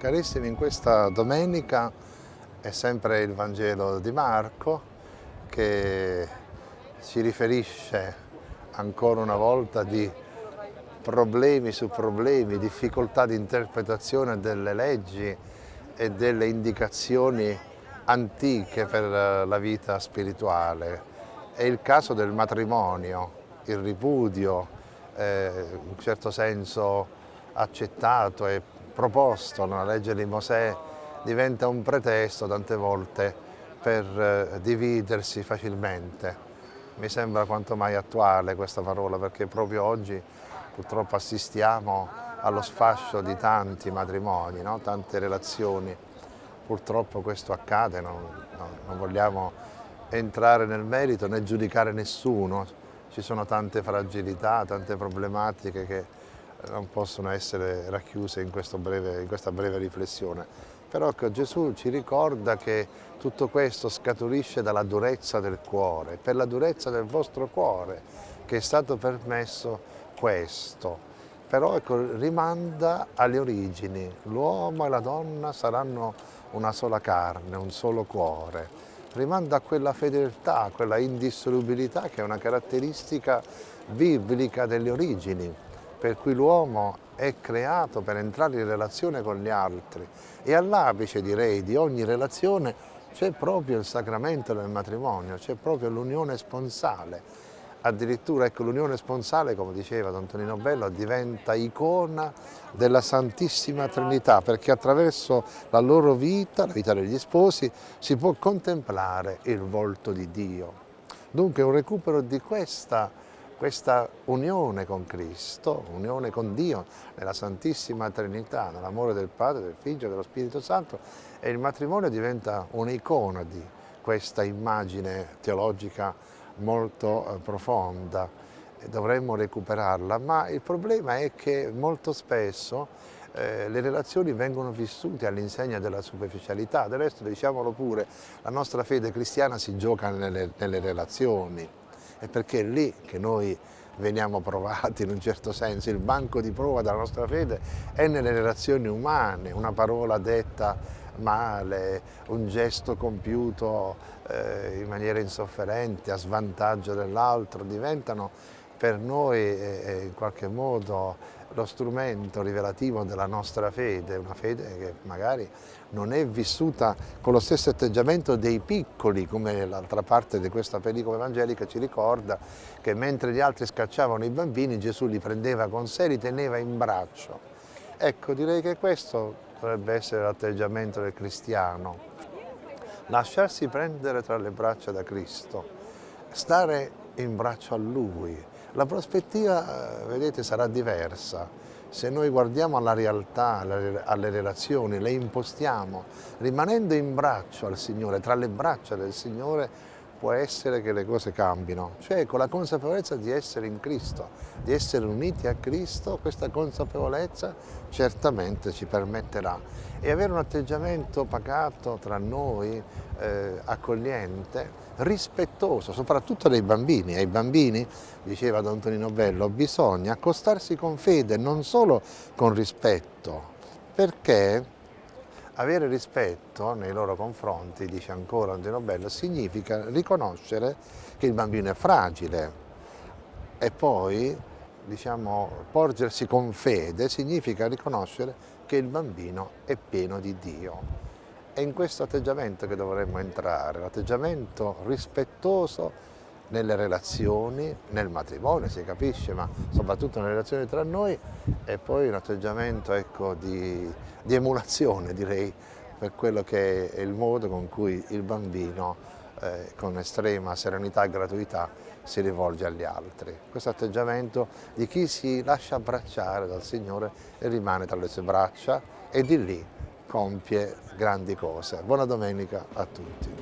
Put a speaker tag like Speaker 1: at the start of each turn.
Speaker 1: Carissimi, in questa domenica è sempre il Vangelo di Marco che ci riferisce ancora una volta di problemi su problemi, difficoltà di interpretazione delle leggi e delle indicazioni antiche per la vita spirituale. È il caso del matrimonio, il ripudio, eh, in un certo senso accettato e proposto nella legge di Mosè diventa un pretesto tante volte per eh, dividersi facilmente. Mi sembra quanto mai attuale questa parola perché proprio oggi purtroppo assistiamo allo sfascio di tanti matrimoni, no? tante relazioni. Purtroppo questo accade, non, non vogliamo entrare nel merito né giudicare nessuno, ci sono tante fragilità, tante problematiche che non possono essere racchiuse in, breve, in questa breve riflessione. Però Gesù ci ricorda che tutto questo scaturisce dalla durezza del cuore, per la durezza del vostro cuore che è stato permesso questo. Però ecco, rimanda alle origini, l'uomo e la donna saranno una sola carne, un solo cuore. Rimanda a quella fedeltà, a quella indissolubilità che è una caratteristica biblica delle origini per cui l'uomo è creato per entrare in relazione con gli altri e all'apice direi di ogni relazione c'è proprio il sacramento del matrimonio, c'è proprio l'unione sponsale. Addirittura ecco, l'unione sponsale, come diceva Don Tonino Bello, diventa icona della Santissima Trinità perché attraverso la loro vita, la vita degli sposi, si può contemplare il volto di Dio. Dunque un recupero di questa questa unione con Cristo, unione con Dio nella Santissima Trinità, nell'amore del Padre, del Figlio e dello Spirito Santo e il matrimonio diventa un'icona di questa immagine teologica molto eh, profonda. Dovremmo recuperarla, ma il problema è che molto spesso eh, le relazioni vengono vissute all'insegna della superficialità, del resto diciamolo pure, la nostra fede cristiana si gioca nelle, nelle relazioni, è perché è lì che noi veniamo provati in un certo senso, il banco di prova della nostra fede è nelle relazioni umane, una parola detta male, un gesto compiuto eh, in maniera insofferente, a svantaggio dell'altro, diventano per noi eh in qualche modo lo strumento rivelativo della nostra fede, una fede che magari non è vissuta con lo stesso atteggiamento dei piccoli, come l'altra parte di questa pellicola evangelica ci ricorda che mentre gli altri scacciavano i bambini Gesù li prendeva con sé li teneva in braccio. Ecco, direi che questo dovrebbe essere l'atteggiamento del cristiano, lasciarsi prendere tra le braccia da Cristo, stare in braccio a Lui, la prospettiva, vedete, sarà diversa. Se noi guardiamo alla realtà, alle relazioni, le impostiamo, rimanendo in braccio al Signore, tra le braccia del Signore, può essere che le cose cambino, cioè con la consapevolezza di essere in Cristo, di essere uniti a Cristo, questa consapevolezza certamente ci permetterà e avere un atteggiamento pacato tra noi, eh, accogliente, rispettoso, soprattutto dei bambini. Ai bambini, diceva Don Tonino Bello, bisogna accostarsi con fede, non solo con rispetto, perché avere rispetto nei loro confronti, dice ancora Andino Bello, significa riconoscere che il bambino è fragile e poi diciamo, porgersi con fede significa riconoscere che il bambino è pieno di Dio. È in questo atteggiamento che dovremmo entrare, l'atteggiamento rispettoso nelle relazioni, nel matrimonio si capisce, ma soprattutto nelle relazioni tra noi e poi un atteggiamento ecco, di, di, emulazione direi per quello che è il modo con cui il bambino eh, con estrema serenità e gratuità si rivolge agli altri. Questo atteggiamento di chi si lascia abbracciare dal Signore e rimane tra le sue braccia e di lì compie grandi cose. Buona domenica a tutti.